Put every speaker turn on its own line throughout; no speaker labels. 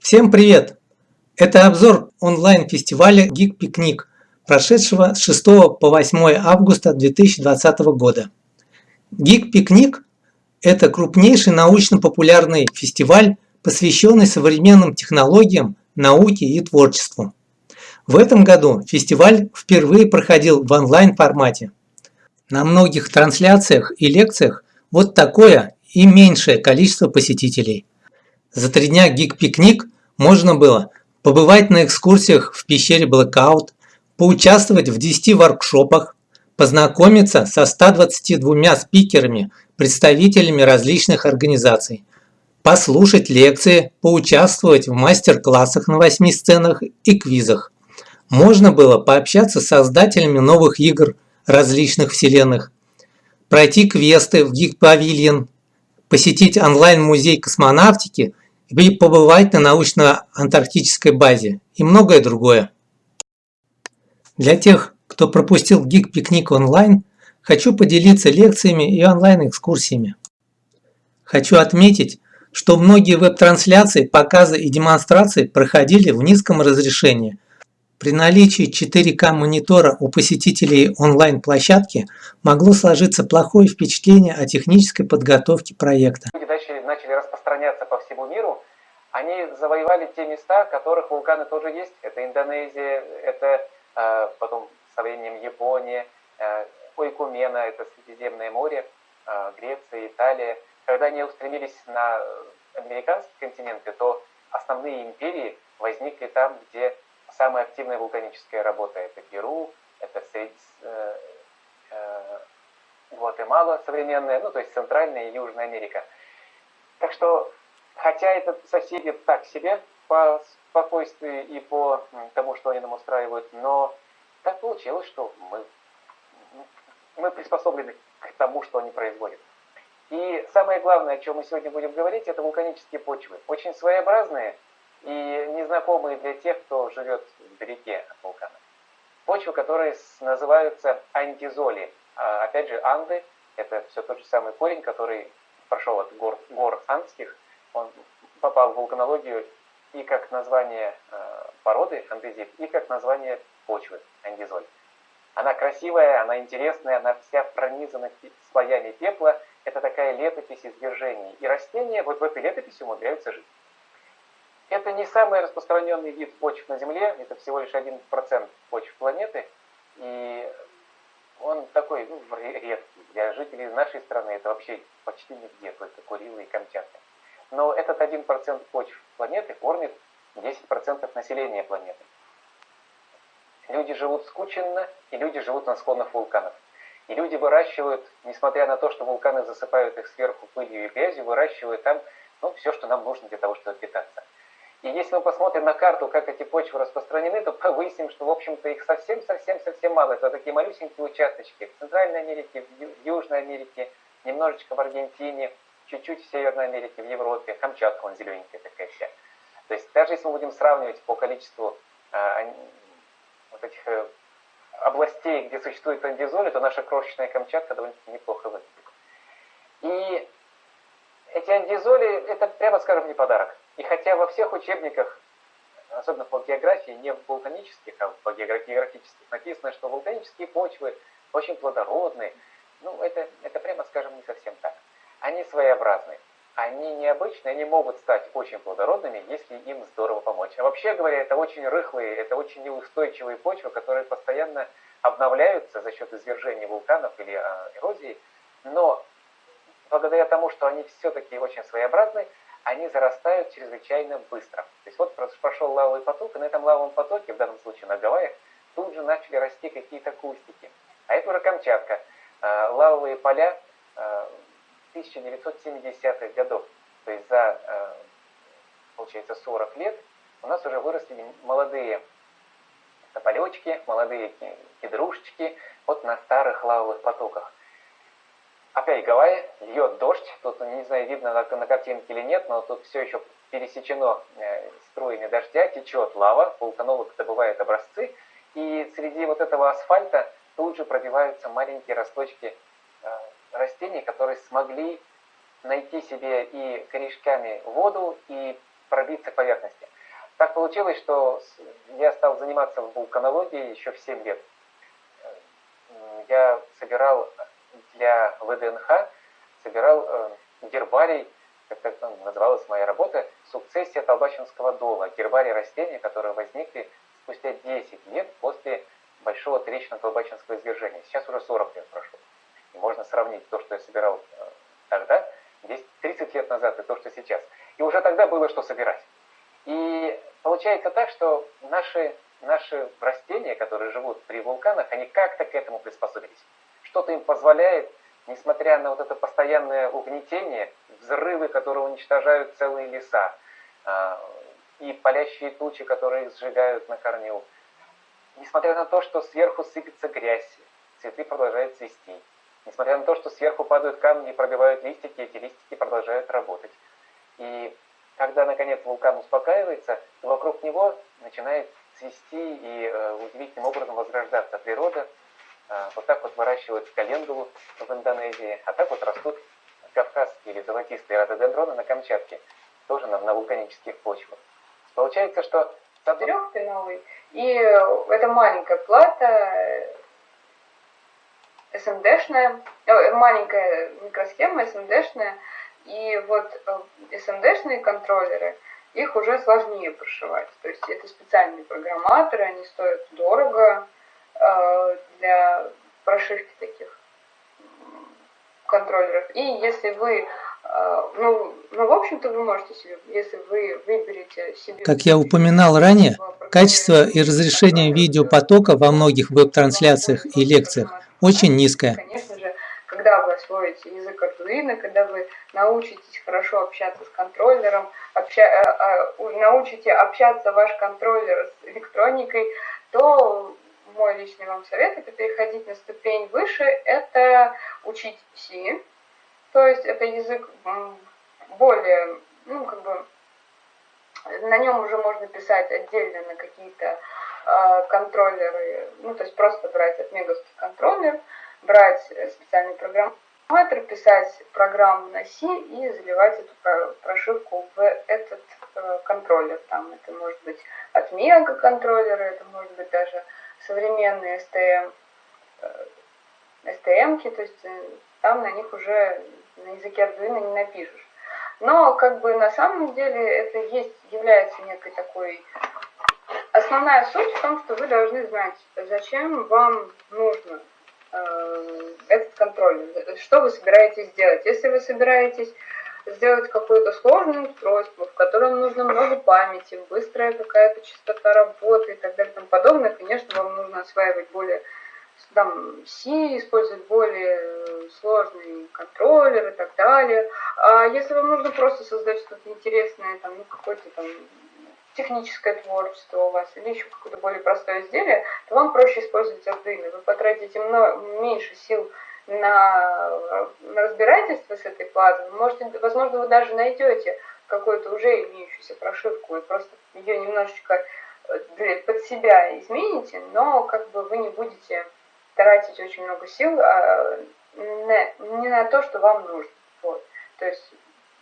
Всем привет! Это обзор онлайн-фестиваля Geek Picnic, прошедшего с 6 по 8 августа 2020 года. Geek Picnic – это крупнейший научно-популярный фестиваль, посвященный современным технологиям, науке и творчеству. В этом году фестиваль впервые проходил в онлайн-формате. На многих трансляциях и лекциях вот такое и меньшее количество посетителей. За три дня гик-пикник можно было побывать на экскурсиях в пещере Blackout, поучаствовать в 10 воркшопах, познакомиться со 122 спикерами, представителями различных организаций, послушать лекции, поучаствовать в мастер-классах на 8 сценах и квизах. Можно было пообщаться с создателями новых игр различных вселенных, пройти квесты в Pavilion, посетить онлайн-музей космонавтики и побывать на научно-антарктической базе и многое другое. Для тех, кто пропустил Geek Пикник онлайн, хочу поделиться лекциями и онлайн-экскурсиями. Хочу отметить, что многие веб-трансляции, показы и демонстрации проходили в низком разрешении. При наличии 4К монитора у посетителей онлайн-площадки могло сложиться плохое впечатление о технической подготовке проекта.
Начали, распространяться по всему миру, они завоевали те места, в которых вулканы тоже есть. Это Индонезия, это э, потом со временем Япония, э, Ойкумена, это Средиземное море, э, Греция, Италия. Когда они устремились на американские континенты, то основные империи возникли там, где самая активная вулканическая работа. Это Перу, это э, э, Гватемала современная, ну то есть Центральная и Южная Америка. Так что Хотя это соседи так себе по спокойствию и по тому, что они нам устраивают, но так получилось, что мы, мы приспособлены к тому, что они производят. И самое главное, о чем мы сегодня будем говорить, это вулканические почвы. Очень своеобразные и незнакомые для тех, кто живет вдалеке от вулкана. Почвы, которые называются антизоли. А, опять же, анды – это все тот же самый корень, который прошел от гор, гор андских – он попал в вулканологию и как название э, породы андезит, и как название почвы андезоль. Она красивая, она интересная, она вся пронизана слоями пепла. Это такая летопись извержений. И растения вот в этой летописи умудряются жить. Это не самый распространенный вид почв на Земле, это всего лишь 1% почв планеты. И он такой ну, редкий. Для жителей нашей страны это вообще почти нигде, только Курилы и Камчатка. Но этот 1% почв планеты кормит 10% населения планеты. Люди живут скученно, и люди живут на склонах вулканов. И люди выращивают, несмотря на то, что вулканы засыпают их сверху пылью и грязью, выращивают там ну, все, что нам нужно для того, чтобы питаться. И если мы посмотрим на карту, как эти почвы распространены, то выясним, что, в общем-то, их совсем-совсем-совсем мало. Это такие малюсенькие участочки в Центральной Америке, в Южной Америке, немножечко в Аргентине, чуть-чуть в Северной Америке, в Европе, Камчатка, он зелененькая такая вся. То есть даже если мы будем сравнивать по количеству э, вот этих э, областей, где существует андизоли, то наша крошечная Камчатка довольно-таки неплохо выглядит. И эти андизоли, это, прямо скажем, не подарок. И хотя во всех учебниках, особенно по географии, не вулканических, а по географических, написано, что вулканические почвы очень плодородные, ну, это, это прямо скажем, не совсем так они своеобразны. Они необычные, они могут стать очень плодородными, если им здорово помочь. А вообще говоря, это очень рыхлые, это очень неустойчивые почвы, которые постоянно обновляются за счет извержения вулканов или а, эрозии. Но благодаря тому, что они все-таки очень своеобразны, они зарастают чрезвычайно быстро. То есть вот прошел лавовый поток, и на этом лавовом потоке, в данном случае на Гавайях, тут же начали расти какие-то кустики. А это уже Камчатка. А, лавовые поля а, 1970-х годов. То есть за, э, получается, 40 лет у нас уже выросли молодые тополечки, молодые кедрушечки вот на старых лавовых потоках. Опять Гавайи, льет дождь, тут не знаю, видно на, на картинке или нет, но тут все еще пересечено э, струями дождя, течет лава, вулканолог добывает образцы, и среди вот этого асфальта тут же пробиваются маленькие росточки э, растений, которые смогли найти себе и корешками воду, и пробиться к поверхности. Так получилось, что я стал заниматься вулканологией еще в 7 лет. Я собирал для ВДНХ, собирал э, гербарий, как так называлась моя работа, сукцессия Толбачинского дола, гербарий растений, которые возникли спустя 10 лет после большого трещина-толбачинского извержения. Сейчас уже 40 лет прошло. И можно сравнить то, что я собирал э, тогда, 10, 30 лет назад, и то, что сейчас. И уже тогда было что собирать. И получается так, что наши, наши растения, которые живут при вулканах, они как-то к этому приспособились. Что-то им позволяет, несмотря на вот это постоянное угнетение, взрывы, которые уничтожают целые леса, а, и палящие тучи, которые их сжигают на корню, несмотря на то, что сверху сыпется грязь, цветы продолжают цвести. Несмотря на то, что сверху падают камни и пробивают листики, эти листики продолжают работать. И когда, наконец, вулкан успокаивается, то вокруг него начинает цвести и э, удивительным образом возрождаться природа. Э, вот так вот выращивают календулу в Индонезии, а так вот растут кавказские или золотистые рододендроны на Камчатке, тоже на, на вулканических почвах. Получается, что...
Трехпиновый. И это маленькая плата, SMD-шная, э, маленькая микросхема SMD-шная, и вот SMD-шные э, контроллеры, их уже сложнее прошивать. То есть это специальные программаторы, они стоят дорого э, для контроллеров. И если вы ну, ну, в общем-то, вы можете себе, если вы выберете себе...
Как я упоминал ранее, качество и разрешение видеопотока во многих веб-трансляциях и лекциях очень низкое.
Конечно же, когда вы освоите язык Arduino, когда вы научитесь хорошо общаться с контроллером, обща, э, э, научите общаться ваш контроллер с электроникой, то мой личный вам совет это переходить на ступень выше, это учить C, то есть это язык более, ну как бы, на нем уже можно писать отдельно на какие-то Э, контроллеры, ну то есть просто брать отмеговский контроллер, брать специальный программатор, писать программу на C и заливать эту прошивку в этот э, контроллер. Там это может быть отмега контроллеры, это может быть даже современные STM, э, то есть там на них уже на языке Arduino не напишешь. Но как бы на самом деле это есть, является некой такой Основная суть в том, что вы должны знать, зачем вам нужно э, этот контроль, что вы собираетесь сделать. Если вы собираетесь сделать какое-то сложное устройство, в котором нужно много памяти, быстрая какая-то частота работы и так далее и тому подобное, конечно, вам нужно осваивать более там, C, использовать более сложный контроллер и так далее. А если вам нужно просто создать что-то интересное, там, ну, какой-то там техническое творчество у вас или еще какое-то более простое изделие, то вам проще использовать Arduino. Вы потратите много, меньше сил на, на разбирательство с этой платой. Вы можете, возможно, вы даже найдете какую-то уже имеющуюся прошивку и просто ее немножечко э, под себя измените, но как бы вы не будете тратить очень много сил а, не, не на то, что вам нужно. Вот. То есть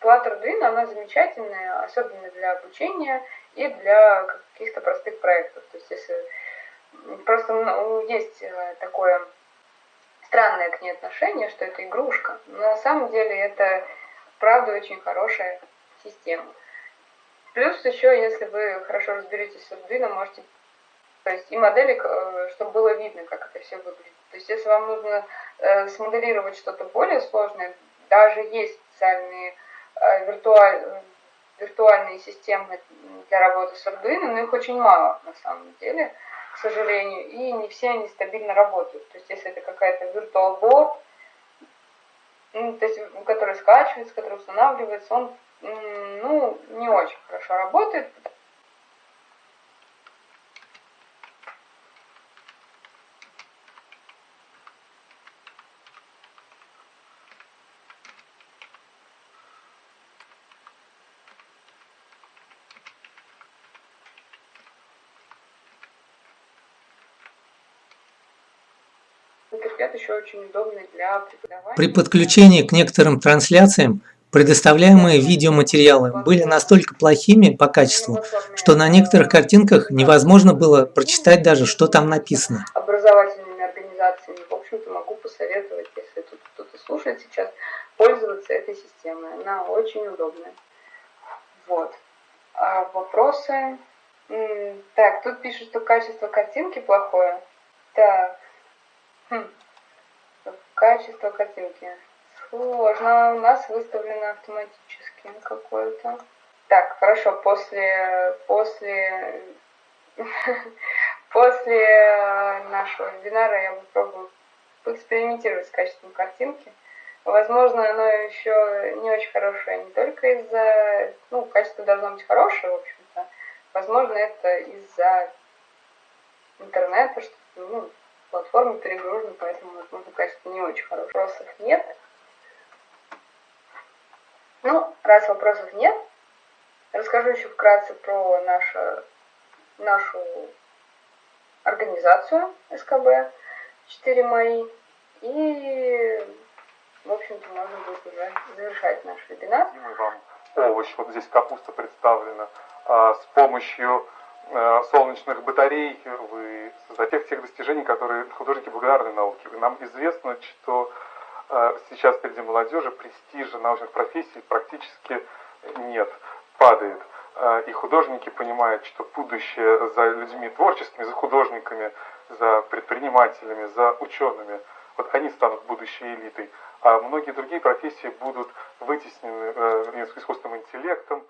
плата Arduino, она замечательная, особенно для обучения и для каких-то простых проектов. То есть если просто ну, есть э, такое странное к ней отношение, что это игрушка, но на самом деле это правда очень хорошая система. Плюс еще, если вы хорошо разберетесь с Arduino, можете, то есть и модели, э, чтобы было видно, как это все выглядит. То есть если вам нужно э, смоделировать что-то более сложное, даже есть специальные виртуальные виртуальные системы для работы с Arduino, но их очень мало на самом деле, к сожалению, и не все они стабильно работают. То есть если это какая-то virtual ну, то есть, который скачивается, который устанавливается, он ну, не очень хорошо работает,
еще очень удобный для преподавания. При подключении к некоторым трансляциям Предоставляемые видеоматериалы были настолько плохими по качеству, что на некоторых картинках невозможно было прочитать даже, что там написано.
Образовательными организациями, в общем-то, могу посоветовать, если тут кто-то слушает сейчас, пользоваться этой системой. Она очень удобная. Вот. А вопросы? Так, тут пишут, что качество картинки плохое. Так. Хм. Качество картинки. Сложно. У нас выставлено автоматически какое-то. Так, хорошо. После, после, после нашего вебинара я попробую поэкспериментировать с качеством картинки. Возможно, оно еще не очень хорошее не только из-за... Ну, качество должно быть хорошее, в общем-то. Возможно, это из-за интернета, что ну, платформа перегружена, поэтому, возможно, качество не очень хорошее. Вопросов нет. Ну, раз вопросов нет, расскажу еще вкратце про нашу, нашу организацию СКБ 4 мои. И в общем-то, можно будет уже завершать наш вебинар.
Овощ, вот здесь капуста представлена, а, с помощью солнечных батарей вы создаете тех, тех достижений, которые художники благодарны науке. Нам известно, что а, сейчас среди молодежи престижа научных профессий практически нет, падает. И художники понимают, что будущее за людьми творческими, за художниками, за предпринимателями, за учеными, вот они станут будущей элитой а многие другие профессии будут вытеснены э, искусственным интеллектом,